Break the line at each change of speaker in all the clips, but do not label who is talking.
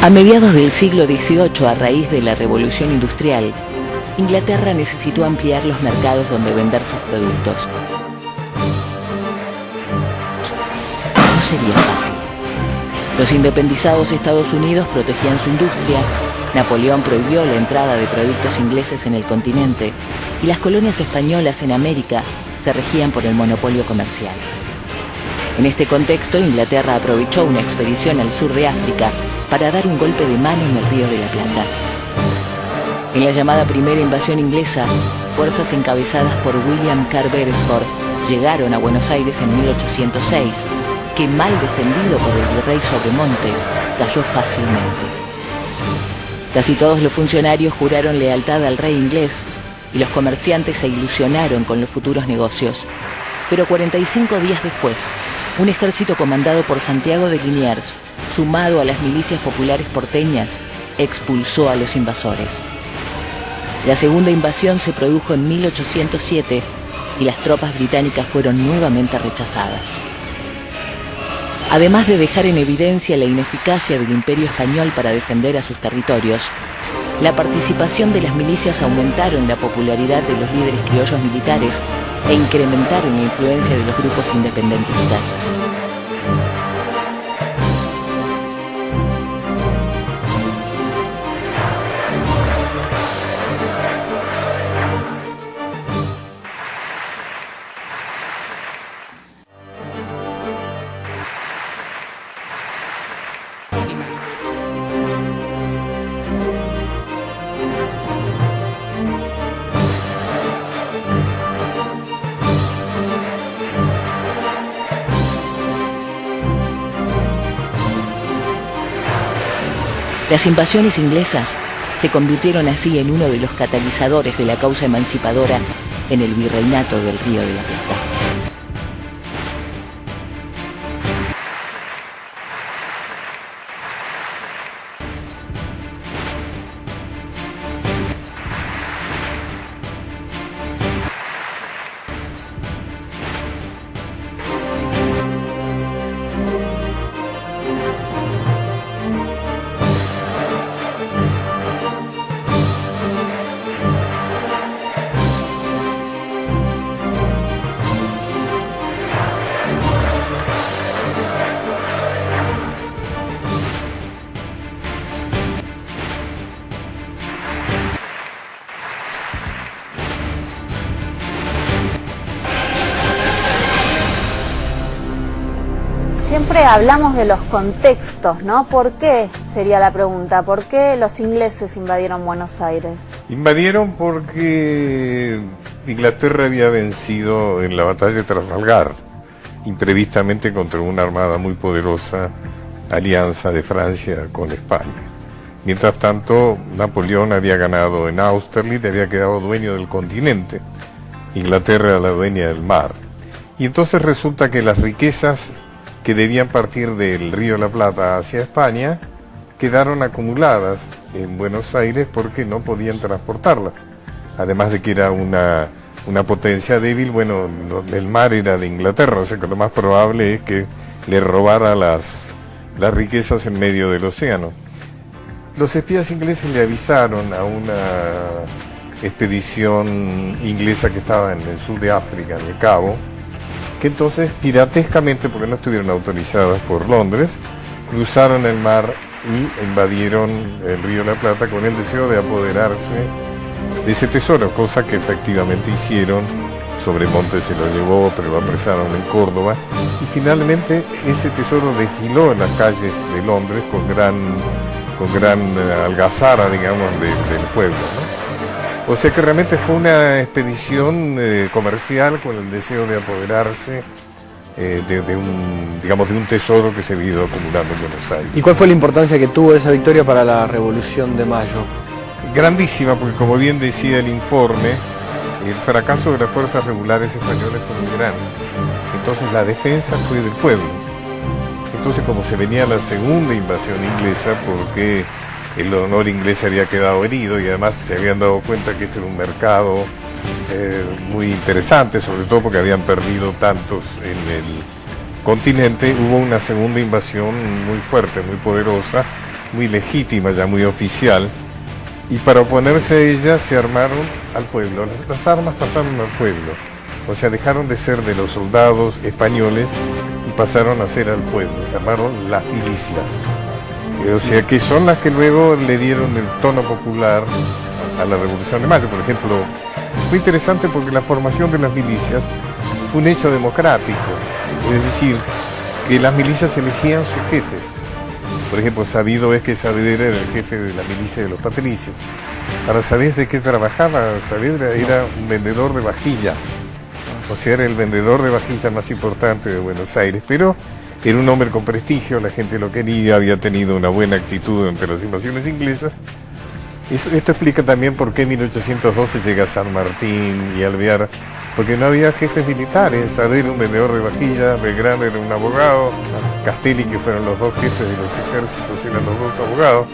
A mediados del siglo XVIII, a raíz de la Revolución Industrial, Inglaterra necesitó ampliar los mercados donde vender sus productos. No sería fácil. Los independizados Estados Unidos protegían su industria, Napoleón prohibió la entrada de productos ingleses en el continente y las colonias españolas en América se regían por el monopolio comercial. En este contexto, Inglaterra aprovechó una expedición al sur de África para dar un golpe de mano en el Río de la Plata. En la llamada primera invasión inglesa, fuerzas encabezadas por William Carr Beresford llegaron a Buenos Aires en 1806, que mal defendido por el virrey Sobremonte, cayó fácilmente. Casi todos los funcionarios juraron lealtad al rey inglés y los comerciantes se ilusionaron con los futuros negocios. Pero 45 días después, un ejército comandado por Santiago de Liniers, sumado a las milicias populares porteñas, expulsó a los invasores. La segunda invasión se produjo en 1807 y las tropas británicas fueron nuevamente rechazadas. Además de dejar en evidencia la ineficacia del imperio español para defender a sus territorios, la participación de las milicias aumentaron la popularidad de los líderes criollos militares e incrementaron la influencia de los grupos independentistas. Las invasiones inglesas se convirtieron así en uno de los catalizadores de la causa emancipadora en el virreinato del Río de la Plata.
Siempre hablamos de los contextos, ¿no? ¿Por qué? Sería la pregunta. ¿Por qué los ingleses invadieron Buenos Aires?
Invadieron porque Inglaterra había vencido en la batalla de Trafalgar, imprevistamente contra una armada muy poderosa, alianza de Francia con España. Mientras tanto, Napoleón había ganado en Austerlitz, había quedado dueño del continente. Inglaterra era la dueña del mar. Y entonces resulta que las riquezas que debían partir del Río de la Plata hacia España, quedaron acumuladas en Buenos Aires porque no podían transportarlas. Además de que era una, una potencia débil, bueno, el mar era de Inglaterra, o sea que lo más probable es que le robara las, las riquezas en medio del océano. Los espías ingleses le avisaron a una expedición inglesa que estaba en el sur de África, en el Cabo, que entonces piratescamente, porque no estuvieron autorizadas por Londres, cruzaron el mar y invadieron el río la Plata con el deseo de apoderarse de ese tesoro, cosa que efectivamente hicieron. Sobremonte se lo llevó, pero lo apresaron en Córdoba. Y finalmente ese tesoro desfiló en las calles de Londres con gran, con gran eh, algazara, digamos, del pueblo. O sea que realmente fue una expedición eh, comercial con el deseo de apoderarse eh, de, un, digamos, de un tesoro que se ha ido acumulando en Buenos Aires.
¿Y cuál fue la importancia que tuvo esa victoria para la Revolución de Mayo?
Grandísima, porque como bien decía el informe, el fracaso de las fuerzas regulares españolas fue muy grande. Entonces la defensa fue del pueblo. Entonces como se venía la segunda invasión inglesa, porque el honor inglés había quedado herido y además se habían dado cuenta que este era un mercado eh, muy interesante, sobre todo porque habían perdido tantos en el continente, hubo una segunda invasión muy fuerte, muy poderosa, muy legítima, ya muy oficial, y para oponerse a ella se armaron al pueblo. Las, las armas pasaron al pueblo, o sea, dejaron de ser de los soldados españoles y pasaron a ser al pueblo, se armaron las milicias. Eh, O sea, que son las que luego le dieron el tono popular a la Revolución de Mayo. Por ejemplo, fue interesante porque la formación de las milicias fue un hecho democrático, es decir, que las milicias elegían sus jefes. Por ejemplo, sabido es que Saavedra era el jefe de la milicia de los patricios. Ahora, ¿sabés de qué trabajaba Saavedra? Era un vendedor de vajilla. O sea, era el vendedor de vajilla más importante de Buenos Aires. Pero era un hombre con prestigio, la gente lo quería, había tenido una buena actitud ante las invasiones inglesas. Eso- esto explica también por qué en 1812 llega San Martín y Alvear, porque no había jefes militares. Saavedra un vendedor de vajilla, Belgrano era un abogado, Castelli, que fueron los dos jefes de los ejércitos, eran los dos abogados,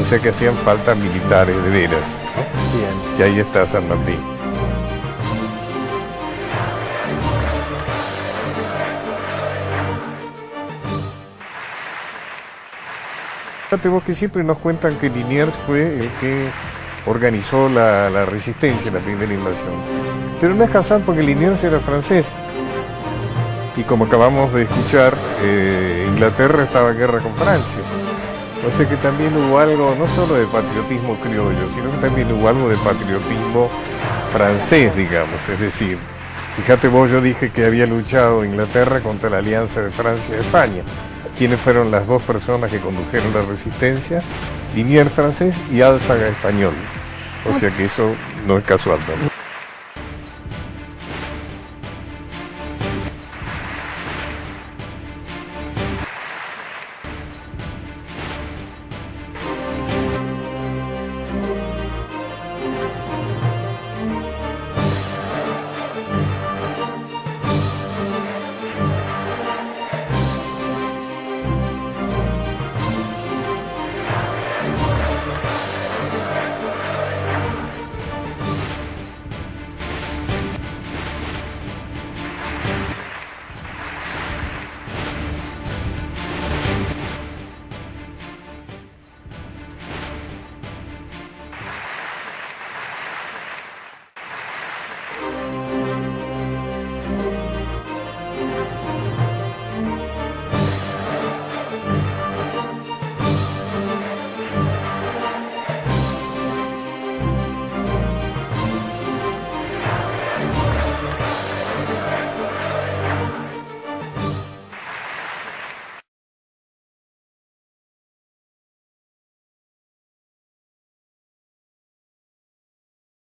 o sea que hacían falta militares de veras.
Bien.
Y ahí está San Martín. Fíjate vos que siempre nos cuentan que Liniers fue el que organizó la, resistencia en la primera invasión. Pero no es casual porque Liniers era francés. Y como acabamos de escuchar, eh, Inglaterra estaba en guerra con Francia. O sea que también hubo algo, no solo de patriotismo criollo, sino que también hubo algo de patriotismo francés, digamos. Es decir, fíjate vos, yo dije que había luchado Inglaterra contra la alianza de Francia y España. ¿Quiénes fueron las dos personas que condujeron la resistencia? Liniers francés y Álzaga español. O sea que eso no es casual.